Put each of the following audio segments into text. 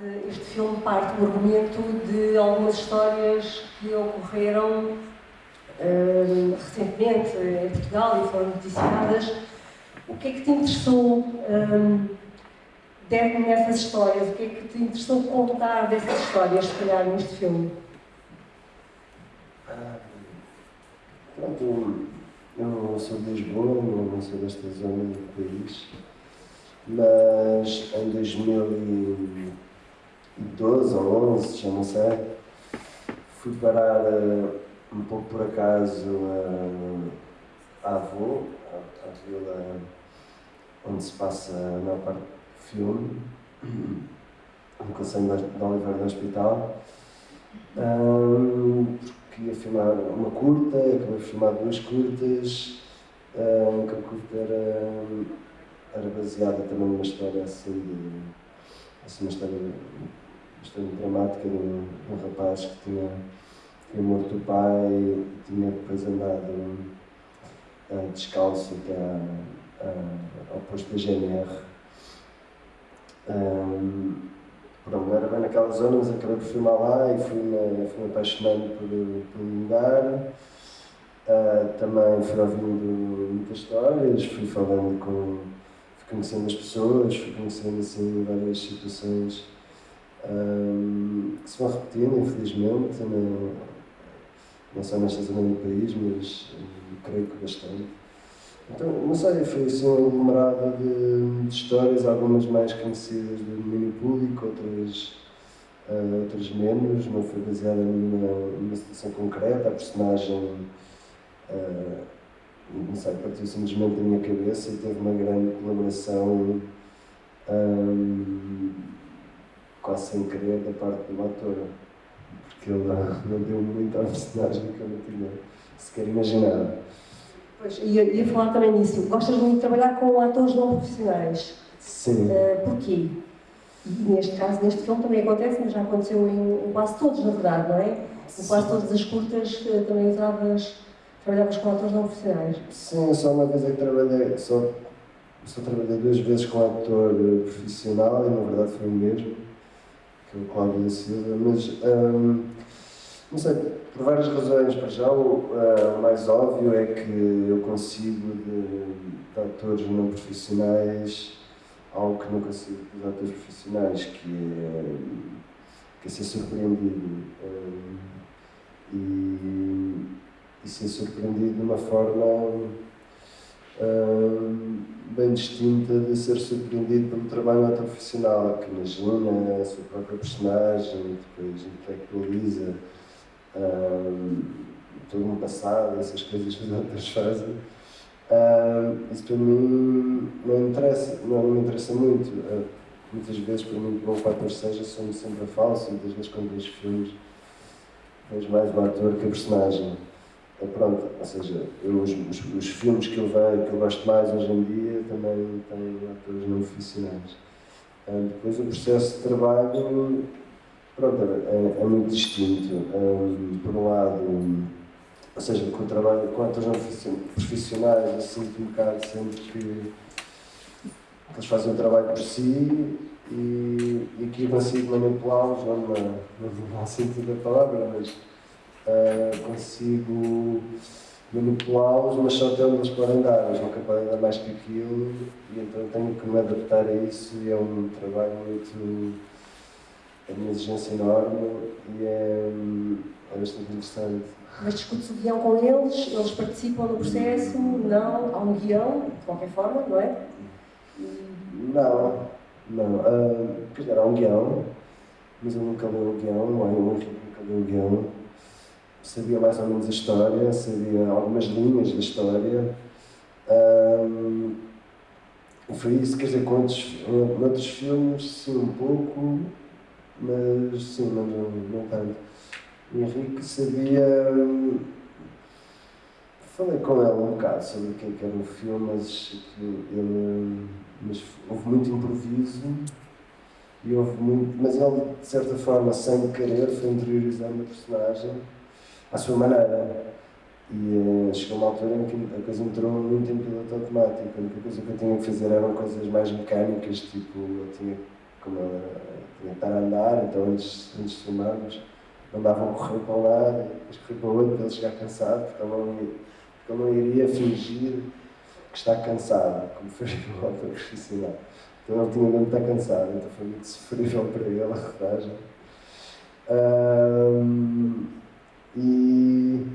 parte, este filme parte do argumento de algumas histórias que ocorreram uh, recentemente em Portugal e foram noticiadas. O que é que te interessou um, nessas histórias? O que é que te interessou contar dessas histórias, se calhar, neste filme? Ah, pronto, eu sou de Lisboa, não sou desta zona do país, mas em 2012 ou 11, já não sei, fui parar uh, um pouco por acaso a, a Avô, a, a vila onde se passa a maior parte do filme, no Conselho de Oliveira do Hospital, um, porque ia filmar uma curta, acabei de filmar duas curtas, um, que a curta era, era baseada também numa história assim de assim, uma história bastante dramática de um, um rapaz que tinha, tinha morto o pai e tinha depois andado uh, descalço até uh, ao posto da GNR. Um, pronto, era bem naquela zona, mas acabei por filmar lá e fui-me fui apaixonando por, um lugar. Uh, também fui ouvindo muitas histórias, fui falando com. Conhecendo as pessoas, fui conhecendo assim várias situações um, que se vão repetindo, infelizmente, não, não só nesta zona do país, mas creio que bastante. Então, não sei, foi assim um aglomerado de, de, histórias, algumas mais conhecidas do domínio público, outras, uh, outras menos, não foi baseada numa, numa situação concreta, a personagem, uh, não sei, partiu simplesmente da minha cabeça e teve uma grande colaboração, um, quase sem querer, da parte do ator, porque ele não deu muito à personagem que eu não tinha sequer imaginado. Pois, ia, ia falar também nisso. Gostas muito de trabalhar com atores não profissionais. Sim. Uh, porquê? E neste caso, neste filme também acontece, mas já aconteceu em, em quase todos, na verdade, não é? Em quase todas as curtas uh, também usavas, trabalhavas com atores não profissionais. Sim, só uma vez é que trabalhei, só, só trabalhei duas vezes com ator profissional e na verdade foi o mesmo, que é o Cláudio Silva, mas um, não sei, por várias razões. Para já, o, uh, mais óbvio é que eu consigo, de, de atores não profissionais, algo que não consigo dos atores profissionais, que é, que é ser surpreendido. Um, e, e ser surpreendido de uma forma um, bem distinta de ser surpreendido pelo trabalho ator profissional, que imagina a sua própria personagem, depois intelectualiza um, todo um passado, essas coisas que os outros fazem. Um, isso para mim não interessa, não, me interessa muito. Uh, muitas vezes, para mim, que bom que o ator seja, somos sempre a falso. Muitas vezes, quando vejo filmes, vejo mais o ator que a personagem. Uh, pronto, ou seja, eu, os, os, os, filmes que eu vejo, que eu gosto mais hoje em dia, também têm atores não profissionais. Uh, depois, o processo de trabalho Pronto, é, é muito distinto. Um, por um lado, ou seja, com o trabalho com atores profissionais, eu sinto um bocado sempre que eles fazem o trabalho por si e, e aqui eu consigo manipulá-los, não no mau sentido da palavra, mas uh, consigo manipulá-los, mas só até onde eles podem dar, eles nunca podem dar mais que aquilo e então tenho que me adaptar a isso e é um trabalho muito é uma exigência enorme e é, é bastante interessante. Mas discute-se o guião com eles, eles participam no processo, não, há um guião, de qualquer forma, não é? Não, não. Uh, quer dizer, há um guião, mas eu nunca li o guião, o Henrique nunca li o guião. Sabia mais ou menos a história, sabia algumas linhas da história. Um, foi isso, quer dizer, com outros, filmes, sim, um pouco, mas sim, mas não, não tanto. O Henrique sabia. Falei com ele um bocado sobre o é que era o filme, mas, ele, mas houve muito improviso e houve muito. Mas ele, de certa forma, sem querer, foi interiorizando a personagem à sua maneira. E uh, chegou uma altura em que a coisa entrou muito em piloto automático. A única coisa que eu tinha que fazer eram coisas mais mecânicas, tipo, eu tinha como ela tinha que estar a andar, então antes, antes de filmarmos, mandavam correr para um lado depois correr para o outro para ele chegar cansado, porque ele não, ia, porque não iria fingir que está cansado, como faria o autor profissional. Então ele tinha mesmo estar cansado, então foi muito sofrível para ele a rodagem. Um, e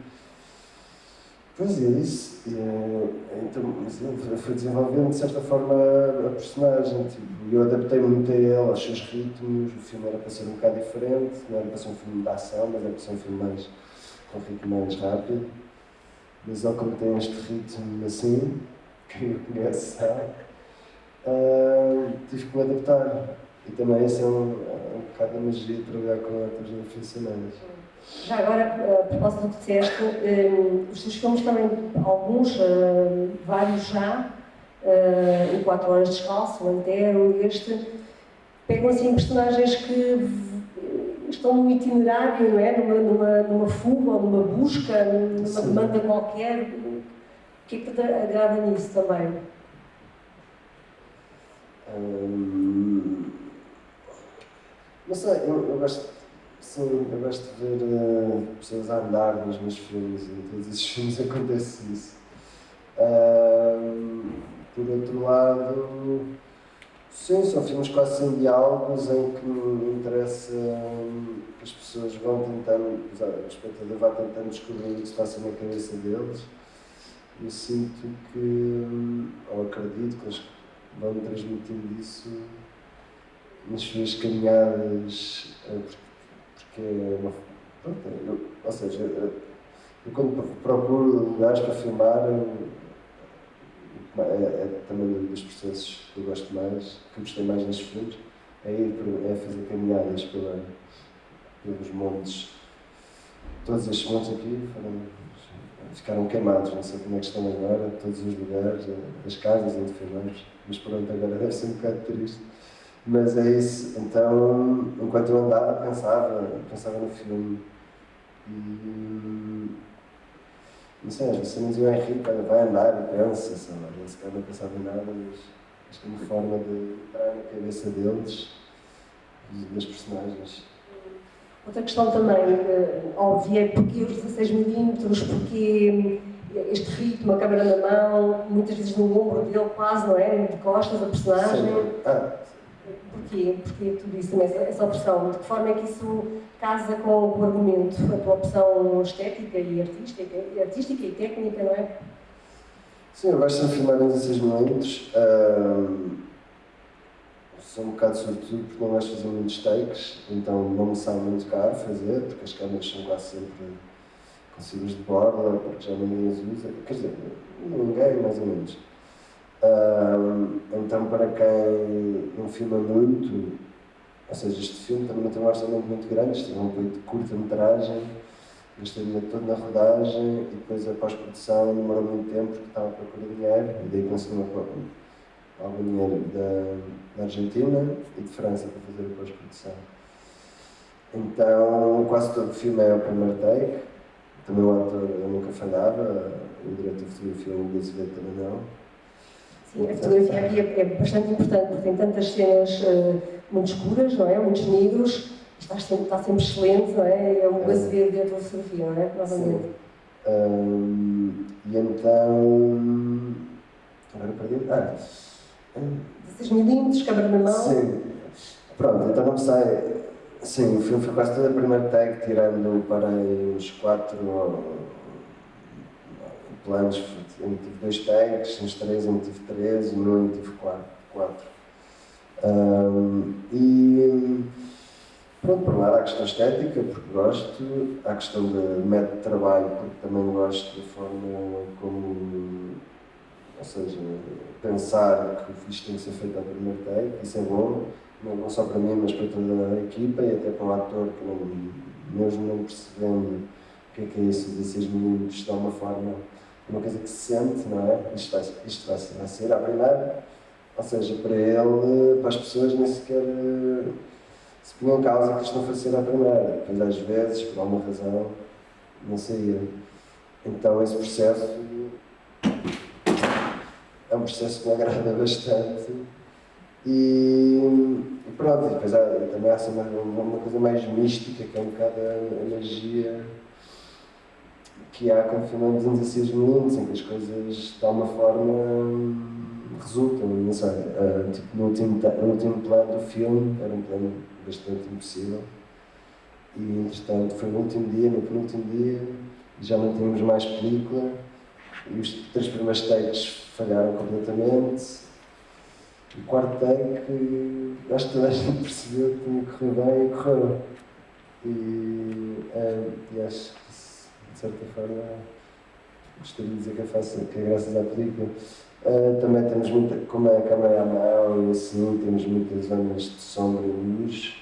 Pois é, isso. então, ele foi desenvolvendo de certa forma a personagem. Tipo, eu adaptei muito a ele, aos seus ritmos. O filme era para ser um bocado diferente, não era para ser um filme de ação, mas era para ser um filme mais, com ritmo mais rápido. Mas ele, como tem este ritmo assim, quem o conhece sabe, uh, tive que me adaptar. E também esse é um, é um bocado a magia de trabalhar com atores aficionados. Já agora, a propósito do que disseste, um, os teus filmes também, alguns, uh, vários já, uh, em 4 horas descalço, o Antero, este, pegam assim personagens que estão num itinerário, não é? Numa, numa, numa fuga numa busca, numa Sim. demanda qualquer. O que é que te agrada nisso também? Hum, não sei, eu, eu gosto Sim, eu gosto de ver uh, pessoas a andar nos meus filmes em todos esses filmes acontece isso. Uh, por outro lado, sim, são filmes quase sem diálogos em que me interessa que as pessoas vão tentando, o espectador vai tentando descobrir o que se passa na cabeça deles. Eu sinto que, ou acredito que eles vão transmitindo isso nas suas caminhadas, eh, que é uma, pronto, ou seja, eu, quando procuro lugares para filmar, é, é, também dos processos que eu gosto mais, que eu gostei mais nestes filmes, é ir é fazer caminhadas pela, pelos montes. Todos estes montes aqui foram, ficaram queimados, não sei como é que estão agora, todos os lugares, as casas onde filmamos, mas pronto, agora deve ser um bocado triste. Mas é isso. Então, enquanto eu andava, pensava, pensava no filme. E. Não sei, às vezes cenas o Henrique vai andar e pensa, sei lá, ele se calhar não pensava em nada, mas acho que é uma forma de entrar na cabeça deles e das personagens. Outra questão também uh, óbvia é porque os 16 milímetros, porque este ritmo, a câmera na mão, muitas vezes no ombro dele quase, não é? De costas, a personagem. Sim. Ah, Porquê? Porquê tudo isso essa opção? De que forma é que isso casa com o argumento, a tua opção estética e artística, artística e técnica, não é? Sim, eu gosto de filmar em 16 momentos. Um, sou um bocado sobretudo porque não gosto de fazer muitos takes, então não me sai muito caro fazer, porque as câmeras são quase sempre com de borla, porque já ninguém as usa. Quer dizer, ninguém, mais ou menos então, para quem não filma muito, ou seja, este filme também não tem um orçamento muito grande, isto é um apoio de curta-metragem, o dinheiro todo na rodagem e depois a pós-produção demorou muito tempo porque estava a procurar dinheiro e daí consegui algum dinheiro da, da Argentina e de França para fazer a pós-produção. Então, quase todo o filme é o primeiro take, também o ator eu nunca falhava, o diretor de fotografia, o Luís também não. Sim, a fotografia aqui é, é, bastante importante, porque tem tantas cenas uh, muito escuras, não é? Muitos negros, está sempre, está sempre excelente, não é? É um Azevedo dentro da fotografia, não é? Novamente. Um, e então. Agora perdi. Ah. 16 milímetros, câmera na mão. Sim. Pronto, então não sai. Sim, o filme foi quase todo a primeira tag, tirando para uns 4 planos eu tive dois takes, nos três eu tive três, no eu tive quatro. quatro. Um, e pronto, por um lado há a questão estética, porque gosto, há a questão de método de trabalho, porque também gosto da forma como, ou seja, pensar que isto tem que ser feito ao primeiro take, isso é bom, não só para mim, mas para toda a equipa e até para o ator que não, mesmo não percebendo o que é que é isso de 6 minutos, de alguma forma uma coisa que se sente, não é? Isto vai, isto vai, vai ser a primeira. Ou seja, para ele, para as pessoas, nem sequer eh, se punham em causa que isto não fosse ser a primeira. Pois às vezes, por alguma razão, não saía. Então esse processo é um processo que me agrada bastante. E, e pronto. depois há, também há uma, uma coisa mais mística, que é um bocado a magia que há quando filmamos em 16 minutos, em que as coisas de alguma forma resultam, não sei. Uh, tipo, no último, no último plano do filme, era um plano bastante impossível. E entretanto foi no último dia, no penúltimo dia, já não tínhamos mais película e os três primeiros takes falharam completamente. O quarto take, acho que toda a gente percebeu que tinha correr bem e correu. E, é, e acho de certa forma, gostaria de dizer que é, fácil, que é graças à película. Uh, também temos muita, como é a câmera à mão e assim, temos muitas zonas de sombra e luz.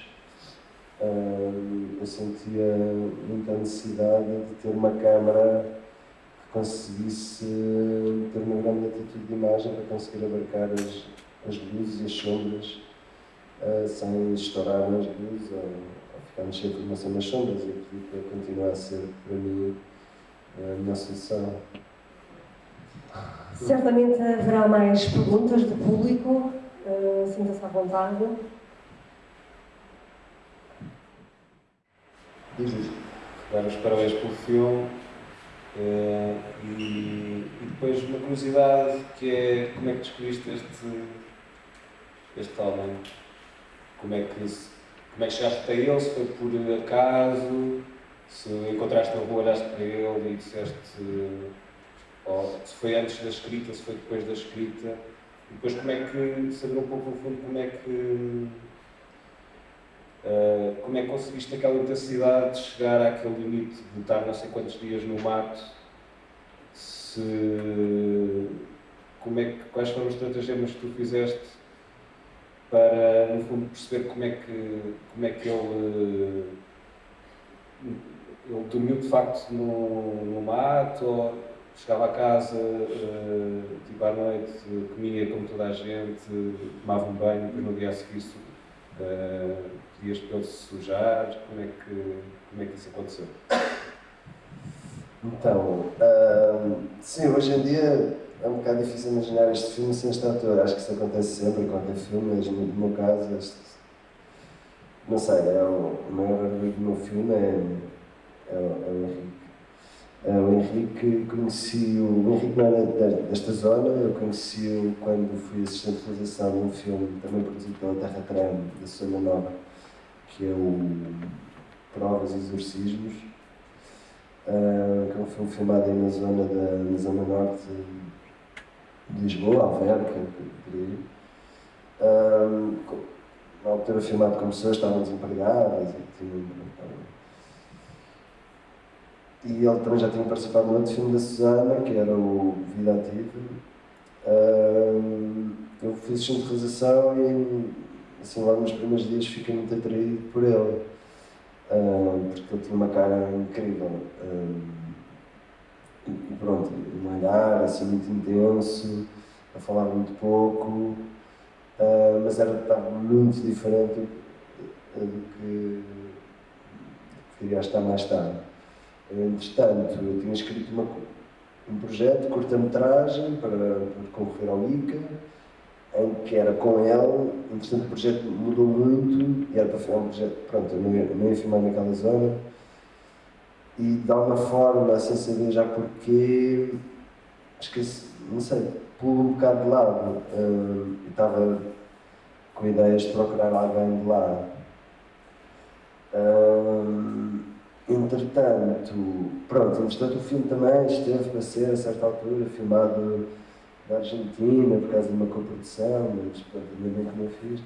Uh, eu sentia muita necessidade de ter uma câmera que conseguisse ter uma grande atitude de imagem para conseguir abarcar as, as luzes e as sombras uh, sem estourar nas luzes ou, ou ficarmos sem informação nas sombras e a película continua a ser, para mim, a minha solução. Certamente haverá mais perguntas do público. Uh, Sinta-se à vontade. Dar os parabéns pelo filme. Uh, e, e, depois uma curiosidade que é como é que descobriste este, este homem? Como é, que, como é que chegaste até ele? Se foi por acaso? Se encontraste na rua, olhaste para ele e disseste ou se foi antes da escrita, se foi depois da escrita, e depois como é que, saber um pouco no fundo como é que uh, como é que conseguiste aquela intensidade de chegar àquele limite de estar não sei quantos dias no mato, se como é que, quais foram os estratagemas que tu fizeste para no fundo perceber como é que como é que ele ele dormiu de facto no, no mato chegava a casa, uh, tipo à noite, comia como toda a gente, tomava um banho, depois no dia a seguir uh, pedias para ele se sujar, como é que, como é que isso aconteceu? Então, uh, sim, hoje em dia é um bocado difícil imaginar este filme sem este ator. Acho que isso acontece sempre quando é filme, mas no meu caso, este, não sei, é o, o maior orgulho do meu filme é, é, é o Henrique Uh, o Henrique conheci o, o Henrique não era desta zona, eu conheci-o quando fui assistente de realização de um filme também produzido pela Terra Trem, da Zona Nova, que é o Provas e Exorcismos, uh, que é um filme filmado aí na zona, da, na zona norte de Lisboa, Alverca, por aí. Uh, na altura filmado com pessoas que estavam desempregadas e tinham e ele também já tinha participado no outro filme da Susana, que era o Vida Ativa. Uh, eu fiz de realização e, assim, logo nos primeiros dias fiquei muito atraído por ele, uh, porque ele tinha uma cara incrível. Uh, e pronto, um olhar assim muito intenso, a falar muito pouco, mas era, estava muito diferente do que, do que iria estar mais tarde. Entretanto, eu tinha escrito uma, um projeto de curta-metragem para, para concorrer ao ICA, em que era com ele, entretanto o projeto mudou muito e era para filmar um projeto, pronto, eu não ia, não ia filmar naquela zona. E de alguma forma, sem saber já porquê, esqueci, não sei, pulo um bocado de lado. Uh, estava com ideias de procurar alguém de lá. Uh, Entretanto, pronto, entretanto o filme também esteve para ser, a certa altura, filmado na Argentina, por causa de uma coprodução, mas pronto, ainda bem que não fiz.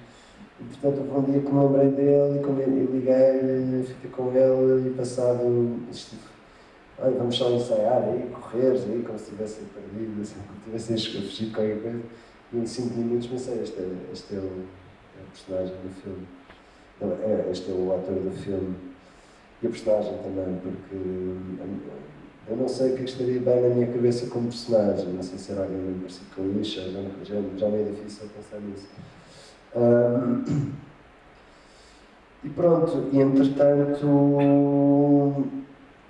E portanto houve um dia que me lembrei dele e liguei, fiquei com ele e passado, estive, vamos só ensaiar aí, correr aí, como se tivessem perdido, assim, como se tivessem fugido qualquer coisa. E em 5 minutos pensei, este é, este é, o, é o personagem do filme. É, este é o ator do filme e a personagem também, porque hum, eu não sei o que estaria bem na minha cabeça como personagem, não sei se era alguém parecido com Isha, já, já, já me é difícil pensar nisso. Um, e pronto, e entretanto,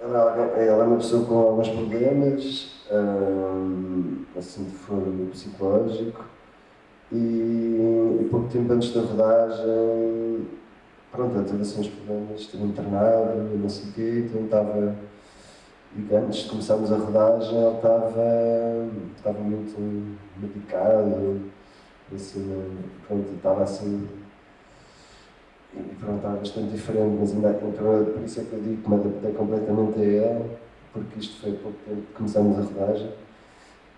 ela, é uma pessoa com alguns problemas, um, assim de fundo psicológico, E, e pouco tempo antes da rodagem, pronto, teve assim uns problemas, esteve internado, não sei o quê, então estava. E antes de começarmos a rodagem, ele estava, estava muito medicado, assim, pronto, estava assim. E pronto, estava bastante diferente, mas ainda então, por isso é que eu digo que me adaptei completamente a ele, porque isto foi pouco tempo que começámos a rodagem.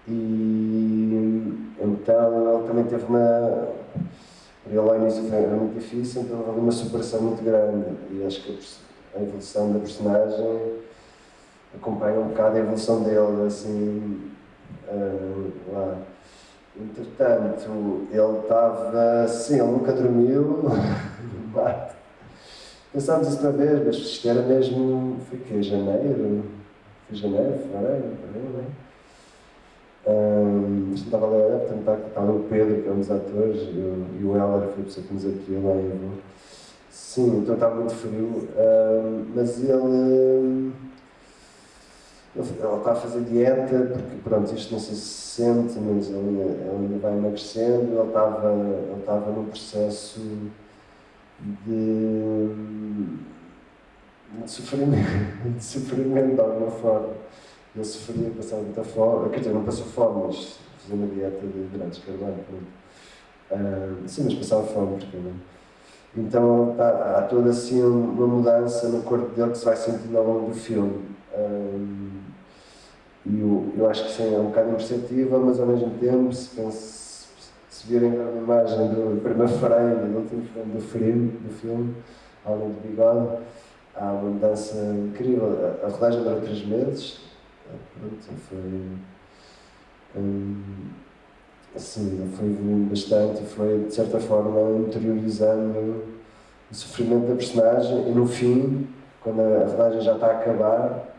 E então ele também teve uma. Ele ao início foi, muito difícil, então houve uma superação muito grande. E acho que a evolução da personagem acompanha um bocado a evolução dele, assim. Uh, lá. Entretanto, ele estava. Sim, ele nunca dormiu. Pensámos isso uma vez, mas isto era mesmo. Foi que? Janeiro? Foi janeiro, fevereiro, não é? Um, estava a ler, portanto, estava o Pedro, que é um dos atores, e o Heller foi a pessoa que nos acolheu lá em Sim, então estava muito frio, um, mas ele, ele está a fazer dieta, porque pronto, isto não sei se sente, mas ele, ele ainda vai emagrecendo, ele estava, ele estava num processo de, de sofrimento, de sofrimento de alguma forma ele sofria, passava muita fome, quer dizer, não passou fome, mas fazia uma dieta de hidratos de carbono. Uh, sim, mas passava fome, porque não. Então há, há, toda assim uma mudança no corpo dele que se vai sentindo ao longo do filme. Um, e eu, eu acho que sim, é um bocado imperceptível, mas ao mesmo tempo, se, pense, se virem a imagem do primeiro frame, do último frame do filme, do filme ao longo do bigode, há uma mudança incrível. A, a rodagem durou três meses, pronto, foi. Assim, foi evoluindo bastante e foi, de certa forma, interiorizando o sofrimento da personagem e no fim, quando a rodagem já está a acabar,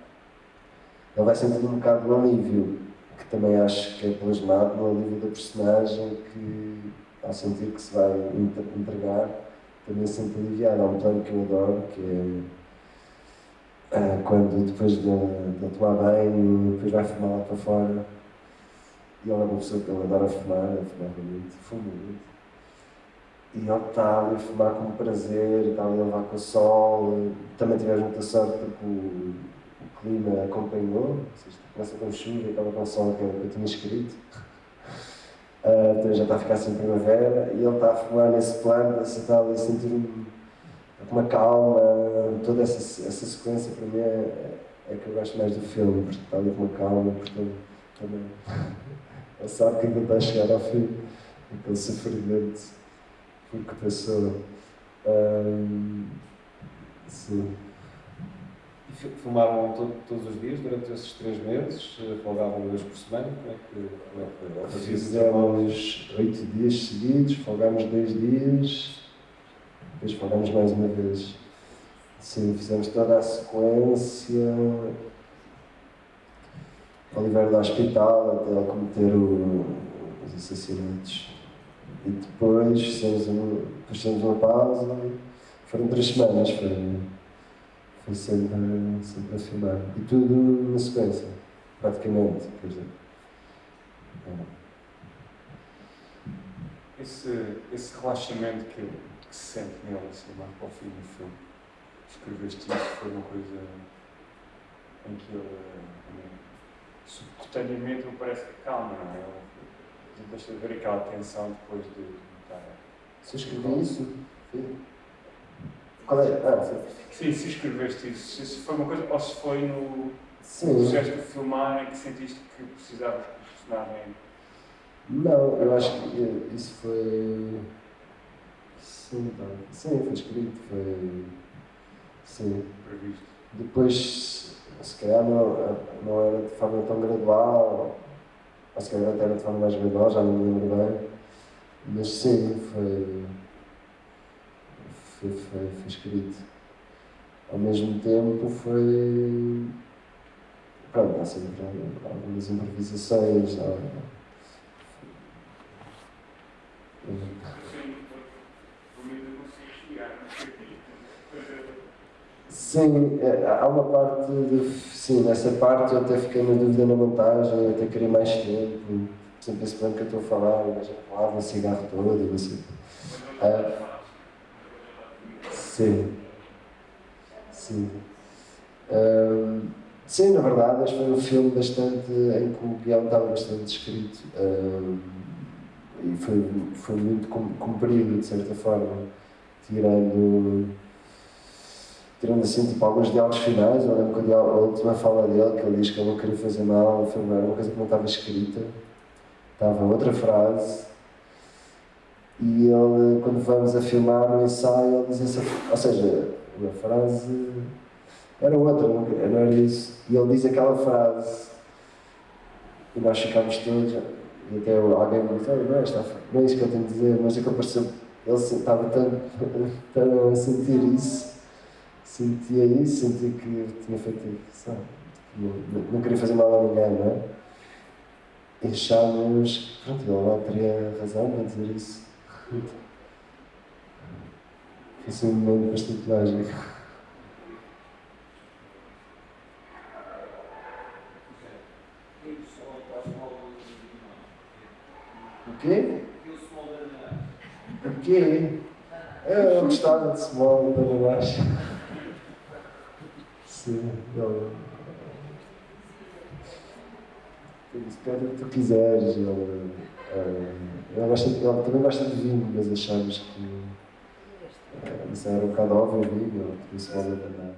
ele vai sentindo um bocado de alívio, que também acho que é plasmado no alívio da personagem que, ao sentir que se vai entregar, também se sente aliviado. Há um plano que eu adoro, que é ah, quando depois de, de tomar banho, depois vai fumar lá para fora. E ela é uma pessoa que ele adora fumar, ele muito, fuma muito. E ele está ali a fumar com prazer, está ali a levar com o sol. Também tivemos muita sorte porque o, o clima acompanhou. Seja, começa com chuva e acaba com o sol, que eu tinha escrito. Uh, então já está a ficar assim primavera e ele está a fumar nesse plano, está ali a sentir uma calma, toda essa, essa sequência para mim é, é que eu gosto mais do filme, porque está ali com uma calma, portanto também ele sabe que ainda está a chegar ao fim, aquele sofrimento porque passou. Um, sim. E filmavam todo, todos os dias durante esses três meses? Folgavam vez por semana? Como é que, como é que foi? Fizemos oito dias seguidos, folgámos dois dias depois falamos mais uma vez. Sim, fizemos toda a sequência. Oliveira do hospital até ele cometer o, os assassinatos. E depois fizemos, um, depois fizemos uma pausa. Foram três semanas, foi, foi sempre, sempre a filmar. E tudo na sequência, praticamente. Quer dizer. Esse, esse relaxamento que que se sente nele assim lá para o fim do filme. Escreveste isso, foi uma coisa em que ele também, subcutaneamente me parece que calma, não é? Ele deixa de ver aquela tensão depois de estar. Se escrevi isso? Qual é? Ah, sim. sim, se escreveste isso, se foi uma coisa, ou se foi no sim. processo de filmar em que sentiste que precisavas que o personagem. Não, eu acho que isso foi Sim, tá. sim, foi escrito, foi. Sim. Previsto. Depois, se calhar não, não era de forma tão gradual, ou se calhar até era de forma mais gradual, já não me lembro bem. Mas sim, foi. Foi, foi, foi escrito. Ao mesmo tempo foi. Pronto, há sempre algumas improvisações. Há, Sim, é, há uma parte de. Sim, nessa parte eu até fiquei na dúvida na montagem, até queria mais tempo. sempre esse plano que eu estou a falar, o gajo lava o cigarro todo e não sei. Ah, sim. Sim. Ah, sim, na verdade, acho que foi um filme bastante em que o guião estava bastante escrito. Ah, e foi, foi muito cumprido, de certa forma, tirando tirando assim tipo, alguns diálogos finais, eu lembro que a última fala dele, que ele diz que ele não queria fazer mal, foi uma coisa que não estava escrita, estava outra frase, e ele, quando vamos a filmar no ensaio, ele diz essa, ou seja, uma frase era outra, não, era isso, e ele diz aquela frase, e nós ficámos todos, e até alguém me disse, não, é, está, não é isso que eu tenho a dizer, mas é que ele pareceu, ele estava tão, tão a sentir isso, sentia isso, sentia que tinha feito, sabe, não, não, queria fazer mal a ninguém, não é? E achámos, pronto, ele não teria razão para dizer isso. Foi um momento bastante mágico. O quê? O quê? Eu gostava de small para baixo. Sim, o que tu quiseres. Ele, uh, ele, gosta, ele também gosta de vinho, mas achamos que uh, isso era um bocado óbvio, vinho, por isso vale a pena.